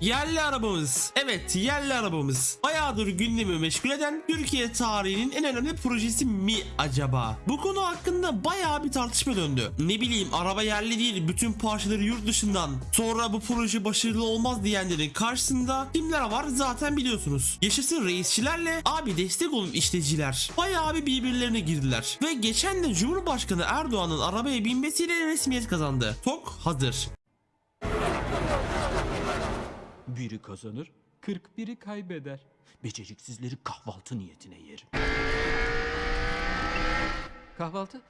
Yerli arabamız. Evet yerli arabamız. Bayağıdır gündemi meşgul eden Türkiye tarihinin en önemli projesi mi acaba? Bu konu hakkında bayağı bir tartışma döndü. Ne bileyim araba yerli değil bütün parçaları yurt dışından. Sonra bu proje başarılı olmaz diyenlerin karşısında kimler var zaten biliyorsunuz. Yaşasın reisçilerle abi destek olun işleticiler. Bayağı bir birbirlerine girdiler. Ve geçen de Cumhurbaşkanı Erdoğan'ın arabaya binmesiyle resmiyet kazandı. TOK hazır. Biri kazanır, 41'i kaybeder. Beceriksizleri kahvaltı niyetine yerim. Kahvaltı?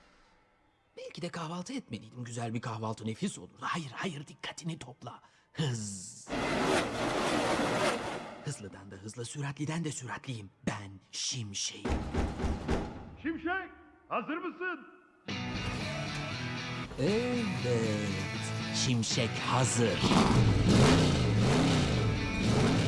Belki de kahvaltı etmeliydim. Güzel bir kahvaltı nefis olurdu. Hayır, hayır dikkatini topla. Hız. Hızlıdan da hızlı, süratliden de süratliyim. Ben Şimşek'im. Şimşek hazır mısın? Evet. Şimşek hazır. Thank you.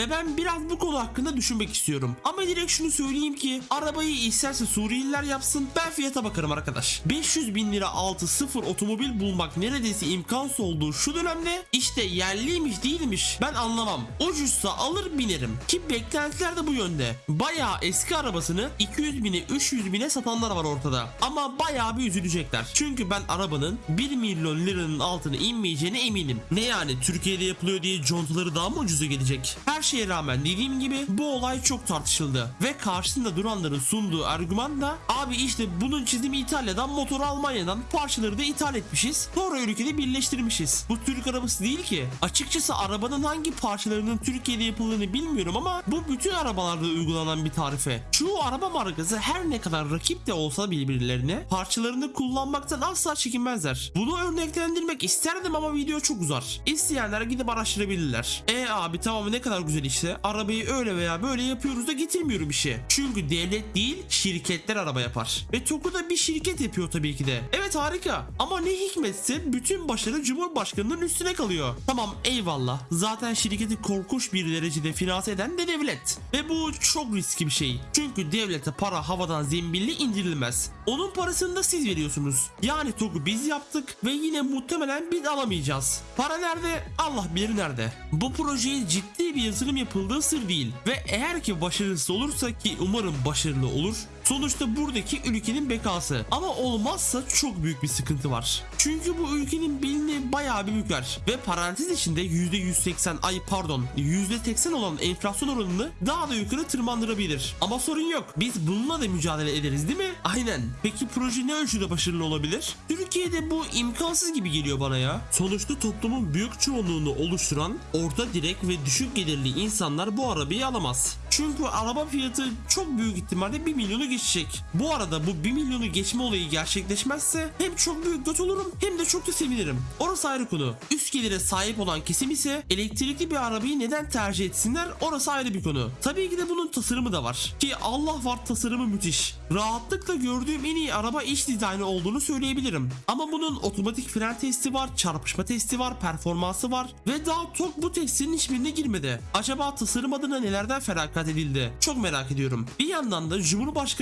Ve ben biraz bu konu hakkında düşünmek istiyorum. Ama direkt şunu söyleyeyim ki arabayı isterse Suriyeliler yapsın ben fiyata bakarım arkadaş. 500 bin lira altı sıfır otomobil bulmak neredeyse imkansız olduğu şu dönemde işte yerliymiş değilmiş ben anlamam. Ucuzsa alır binerim. Ki beklentiler de bu yönde. Bayağı eski arabasını 200 bine 300 bine satanlar var ortada. Ama bayağı bir üzülecekler. Çünkü ben arabanın 1 milyon liranın altına inmeyeceğine eminim. Ne yani Türkiye'de yapılıyor diye contaları daha mı ucuza gelecek? Her şeye rağmen dediğim gibi bu olay çok tartışıldı. Ve karşısında duranların sunduğu argüman da abi işte bunun çizimi İtalya'dan motoru Almanya'dan parçaları da ithal etmişiz. Sonra ülkede birleştirmişiz. Bu Türk arabası değil ki. Açıkçası arabanın hangi parçalarının Türkiye'de yapıldığını bilmiyorum ama bu bütün arabalarda uygulanan bir tarife. Çoğu araba markası her ne kadar rakip de olsa birbirlerine parçalarını kullanmaktan asla çekinmezler. Bunu örneklendirmek isterdim ama video çok uzar. İsteyenler gidip araştırabilirler. E abi tamam ne kadar güzel işte. Arabayı öyle veya böyle yapıyoruz da getirmiyorum işe. Çünkü devlet değil şirketler araba yapar. Ve TOK'u da bir şirket yapıyor tabii ki de. Evet harika. Ama ne hikmetse bütün başarı Cumhurbaşkanı'nın üstüne kalıyor. Tamam eyvallah. Zaten şirketi korkunç bir derecede finanse eden de devlet. Ve bu çok riskli bir şey. Çünkü devlete para havadan zembilli indirilmez. Onun parasını da siz veriyorsunuz. Yani TOK'u biz yaptık ve yine muhtemelen biz alamayacağız. Para nerede? Allah bilir nerede. Bu projeye ciddi bir yatırım yapıldığı sır değil. Ve eğer ki başarısız olursa ki umarım başarılı olur. Sonuçta buradaki ülkenin bekası. Ama olmazsa çok büyük bir sıkıntı var. Çünkü bu ülkenin belini bayağı bir büker. Ve parantez içinde %180 ay pardon %80 olan enflasyon oranını daha da yukarı tırmandırabilir. Ama sorun yok. Biz bununla da mücadele ederiz değil mi? Aynen. Peki proje ne ölçüde başarılı olabilir? Türkiye'de bu imkansız gibi geliyor bana ya. Sonuçta toplumun büyük çoğunluğunu oluşturan orta direk ve düşük gelirli insanlar bu arabayı alamaz. Çünkü araba fiyatı çok büyük ihtimalle 1 milyonu geçecek. Bu arada bu 1 milyonu geçme olayı gerçekleşmezse hem çok büyük göt olurum hem de çok da sevinirim. Orası ayrı konu. Üst gelire sahip olan kesim ise elektrikli bir arabayı neden tercih etsinler orası ayrı bir konu. Tabii ki de bunun tasarımı da var. Ki Allah var tasarımı müthiş. Rahatlıkla gördüğüm en iyi araba iç dizaynı olduğunu söyleyebilirim. Ama bunun otomatik fren testi var, çarpışma testi var, performansı var ve daha TOK bu testlerin hiçbirine girmedi. Acaba tasarım adına nelerden feragat edildi? Çok merak ediyorum. Bir yandan da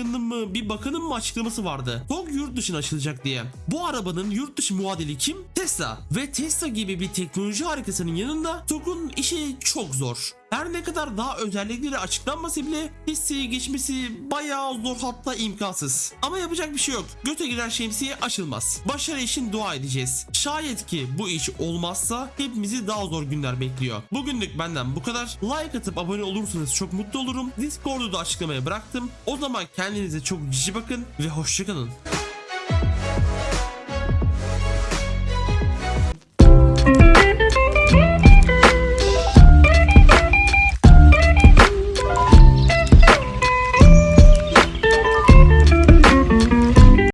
Cumhurbaşkanının mı bir bakanın mı açıklaması vardı. TOG yurt dışına açılacak diye. Bu arabanın yurt dışı muadili kim? Tesla. Ve Tesla gibi bir teknoloji harikasının yanında TOG'un işi çok zor. Her ne kadar daha özellikleri açıklanmasa bile listeye geçmesi bayağı zor hatta imkansız. Ama yapacak bir şey yok. Göte giren şemsiye açılmaz. Başarı için dua edeceğiz. Şayet ki bu iş olmazsa hepimizi daha zor günler bekliyor. Bugünlük benden bu kadar. Like atıp abone olursanız çok mutlu olurum. Discord'u da açıklamaya bıraktım. O zaman kendinize çok cici bakın ve hoşçakalın.